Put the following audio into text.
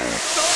Fire!